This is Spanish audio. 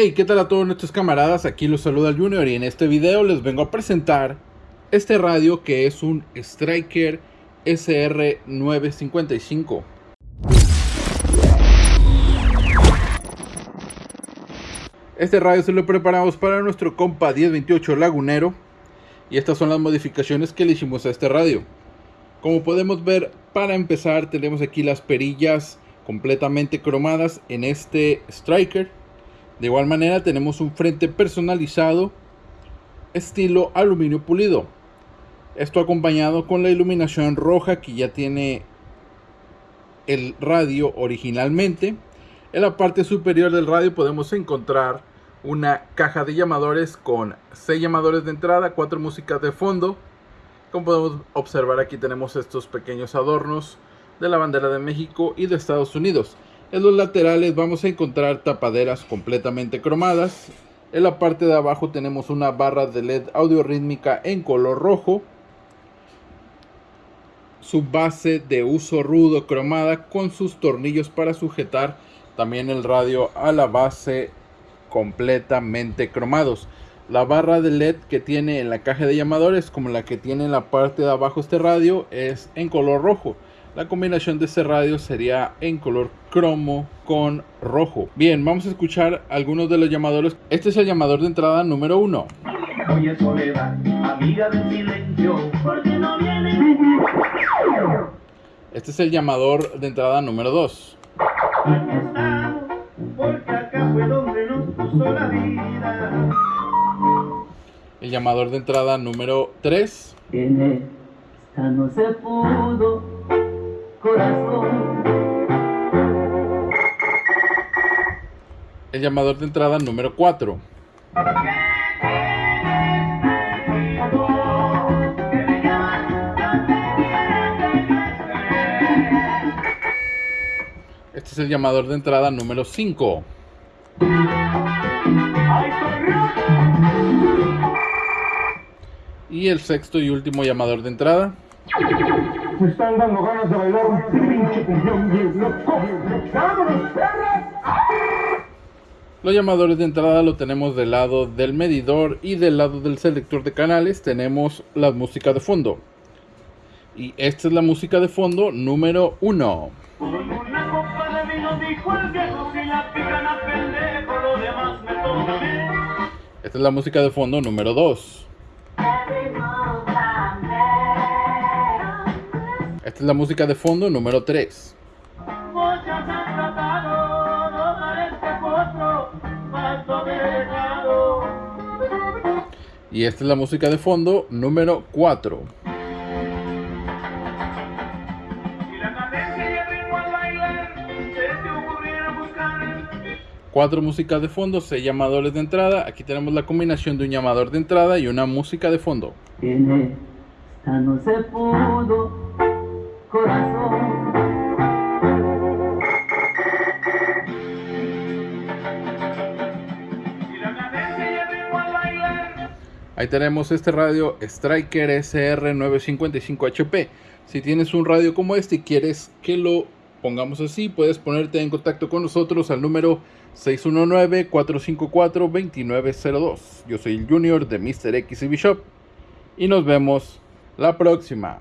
Hey, ¿qué tal a todos nuestros camaradas? Aquí los saluda el Junior y en este video les vengo a presentar este radio que es un Striker SR955. Este radio se lo preparamos para nuestro compa 1028 Lagunero y estas son las modificaciones que le hicimos a este radio. Como podemos ver, para empezar tenemos aquí las perillas completamente cromadas en este Striker de igual manera tenemos un frente personalizado estilo aluminio pulido. Esto acompañado con la iluminación roja que ya tiene el radio originalmente. En la parte superior del radio podemos encontrar una caja de llamadores con 6 llamadores de entrada, 4 músicas de fondo. Como podemos observar aquí tenemos estos pequeños adornos de la bandera de México y de Estados Unidos. En los laterales vamos a encontrar tapaderas completamente cromadas. En la parte de abajo tenemos una barra de LED audio rítmica en color rojo. Su base de uso rudo cromada con sus tornillos para sujetar también el radio a la base completamente cromados. La barra de LED que tiene en la caja de llamadores como la que tiene en la parte de abajo este radio es en color rojo. La combinación de este radio sería en color cromo con rojo. Bien, vamos a escuchar algunos de los llamadores. Este es el llamador de entrada número uno. Oye Soledad, amiga del silencio, no viene? Este es el llamador de entrada número 2. El llamador de entrada número 3. no se pudo corazón. El llamador de entrada número 4. Este es el llamador de entrada número 5. Y el sexto y último llamador de entrada. Me están dando ganas de bailar un pinche Los llamadores de entrada lo tenemos del lado del medidor y del lado del selector de canales tenemos la música de fondo. Y esta es la música de fondo número 1. Esta es la música de fondo número 2. Esta es la música de fondo número 3. Y esta es la música de fondo número 4. Cuatro músicas de fondo, seis llamadores de entrada. Aquí tenemos la combinación de un llamador de entrada y una música de fondo. no se pudo corazón. Ahí tenemos este radio Striker SR955HP. Si tienes un radio como este y quieres que lo pongamos así, puedes ponerte en contacto con nosotros al número 619-454-2902. Yo soy el Junior de Mr. X Shop y nos vemos la próxima.